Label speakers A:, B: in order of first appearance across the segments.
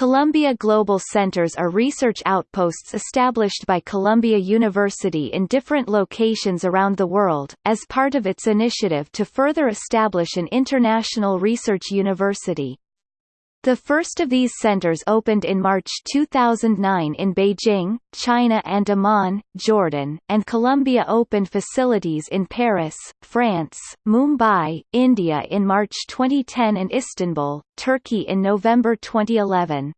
A: Columbia Global Centers are research outposts established by Columbia University in different locations around the world, as part of its initiative to further establish an international research university. The first of these centers opened in March 2009 in Beijing, China and Amman, Jordan, and Columbia opened facilities in Paris, France, Mumbai, India in March 2010 and Istanbul, Turkey in November 2011.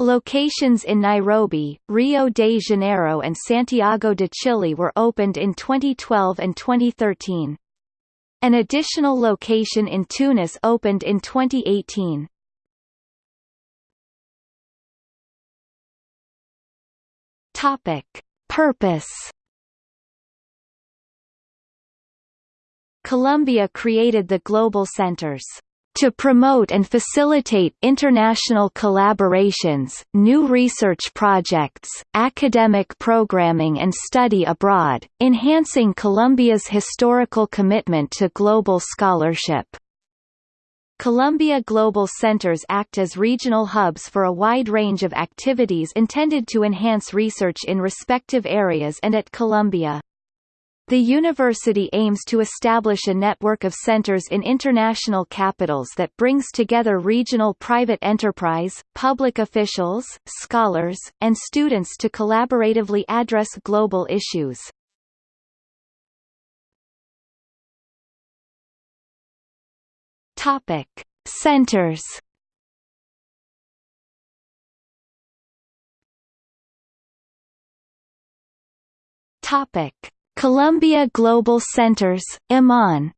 A: Locations in Nairobi, Rio de Janeiro and Santiago de Chile were opened in 2012 and 2013. An additional location in Tunis opened in 2018. Topic: Purpose. Columbia created the Global Centers to promote and facilitate international collaborations, new research projects, academic programming and study abroad, enhancing Columbia's historical commitment to global scholarship. Columbia Global Centers act as regional hubs for a wide range of activities intended to enhance research in respective areas and at Columbia. The university aims to establish a network of centers in international capitals that brings together regional private enterprise, public officials, scholars, and students to collaboratively address global issues. Topic: Centers. Topic: Columbia Global Centers, Amman.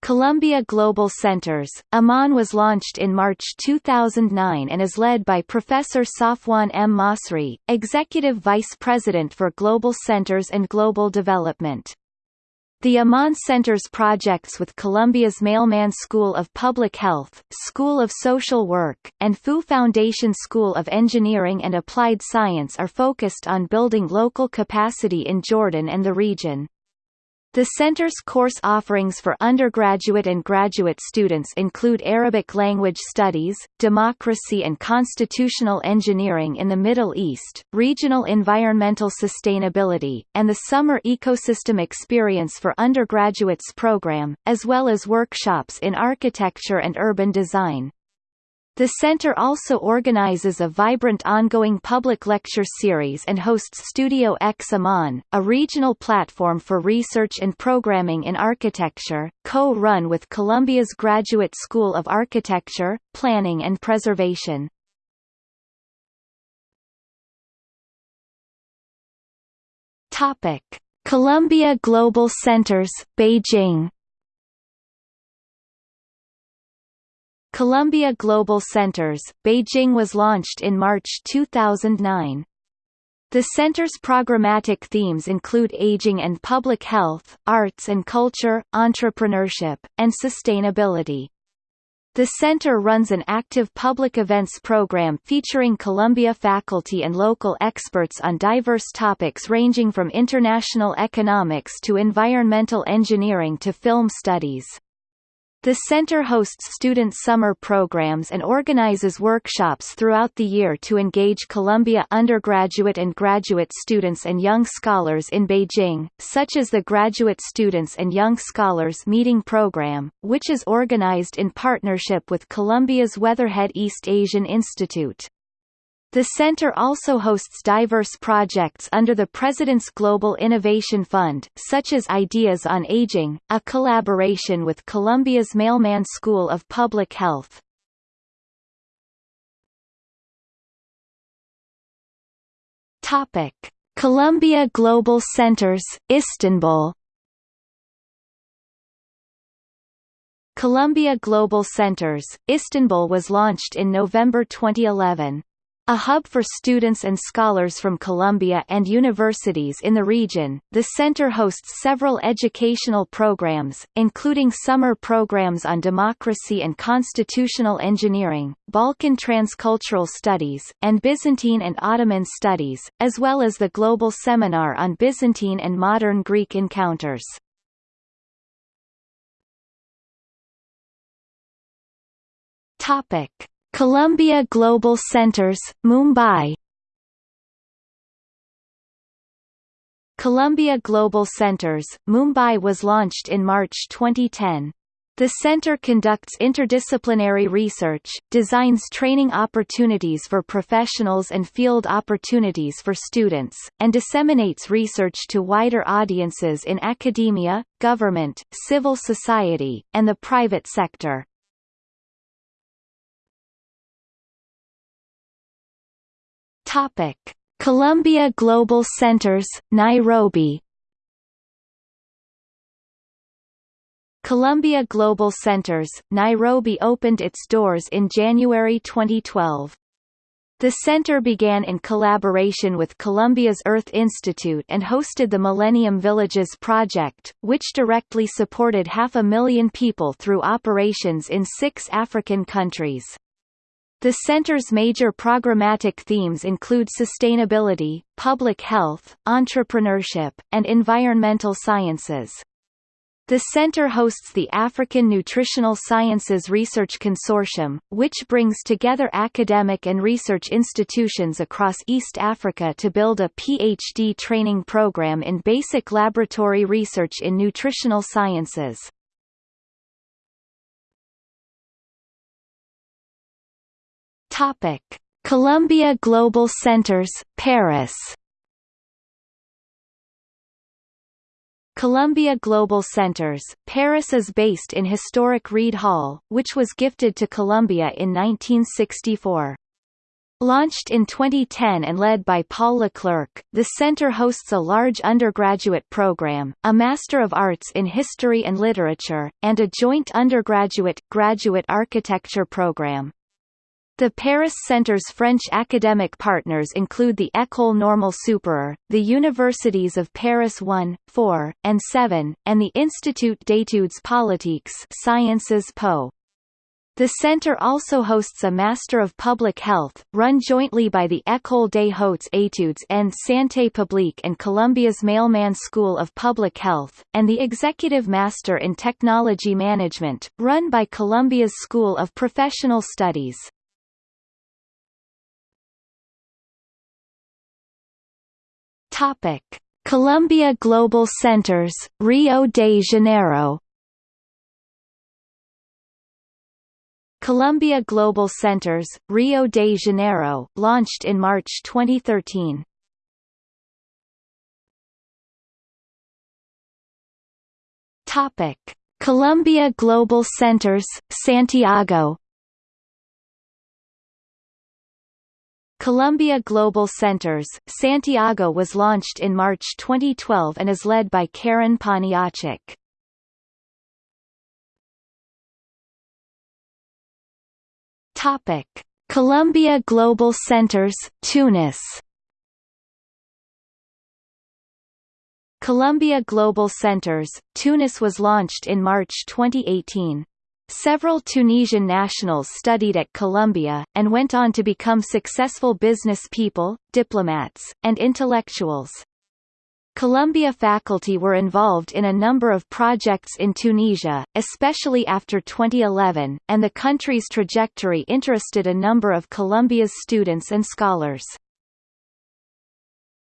A: Columbia Global Centers, Amman was launched in March 2009 and is led by Professor Safwan M. Masri, Executive Vice President for Global Centers and Global Development. The Amman Center's projects with Columbia's Mailman School of Public Health, School of Social Work, and Fu Foundation School of Engineering and Applied Science are focused on building local capacity in Jordan and the region. The center's course offerings for undergraduate and graduate students include Arabic language studies, democracy and constitutional engineering in the Middle East, regional environmental sustainability, and the summer ecosystem experience for undergraduates program, as well as workshops in architecture and urban design. The center also organizes a vibrant ongoing public lecture series and hosts Studio X a regional platform for research and programming in architecture, co-run with Columbia's Graduate School of Architecture, Planning and Preservation. Topic: Columbia Global Centers, Beijing Columbia Global Centers, Beijing was launched in March 2009. The center's programmatic themes include aging and public health, arts and culture, entrepreneurship, and sustainability. The center runs an active public events program featuring Columbia faculty and local experts on diverse topics ranging from international economics to environmental engineering to film studies. The center hosts student summer programs and organizes workshops throughout the year to engage Columbia undergraduate and graduate students and young scholars in Beijing, such as the Graduate Students and Young Scholars Meeting Program, which is organized in partnership with Columbia's Weatherhead East Asian Institute. The center also hosts diverse projects under the President's Global Innovation Fund, such as Ideas on Aging, a collaboration with Columbia's Mailman School of Public Health. Topic: Columbia Global Centers, Istanbul. Columbia Global Centers, Istanbul was launched in November 2011. A hub for students and scholars from Columbia and universities in the region, the center hosts several educational programs, including summer programs on democracy and constitutional engineering, Balkan transcultural studies, and Byzantine and Ottoman studies, as well as the Global Seminar on Byzantine and Modern Greek Encounters. Topic: Columbia Global Centers, Mumbai Columbia Global Centers, Mumbai was launched in March 2010. The center conducts interdisciplinary research, designs training opportunities for professionals and field opportunities for students, and disseminates research to wider audiences in academia, government, civil society, and the private sector. Topic: Columbia Global Centers, Nairobi. Columbia Global Centers, Nairobi opened its doors in January 2012. The center began in collaboration with Columbia's Earth Institute and hosted the Millennium Villages project, which directly supported half a million people through operations in six African countries. The center's major programmatic themes include sustainability, public health, entrepreneurship, and environmental sciences. The center hosts the African Nutritional Sciences Research Consortium, which brings together academic and research institutions across East Africa to build a PhD training program in basic laboratory research in nutritional sciences. Topic: Columbia Global Centers, Paris. Columbia Global Centers, Paris is based in historic Reid Hall, which was gifted to Columbia in 1964. Launched in 2010 and led by Paul Leclerc, the center hosts a large undergraduate program, a Master of Arts in History and Literature, and a joint undergraduate-graduate architecture program. The Paris Centre's French academic partners include the École Normale Supérieure, the Universities of Paris 1, 4, and 7, and the Institut d'études politiques Sciences Po. The center also hosts a Master of Public Health, run jointly by the École des Hautes Études en Santé Publique and Columbia's Mailman School of Public Health, and the Executive Master in Technology Management, run by Columbia's School of Professional Studies. Topic: Columbia Global Centers, Rio de Janeiro. Columbia Global Centers, Rio de Janeiro, launched in March 2013. Topic: Columbia Global Centers, Santiago. Columbia Global Centers, Santiago was launched in March 2012 and is led by Karen Poniatchik. Topic: Columbia Global Centers, Tunis. Columbia Global Centers, Tunis was launched in March 2018. Several Tunisian nationals studied at Columbia, and went on to become successful business people, diplomats, and intellectuals. Columbia faculty were involved in a number of projects in Tunisia, especially after 2011, and the country's trajectory interested a number of Columbia's students and scholars.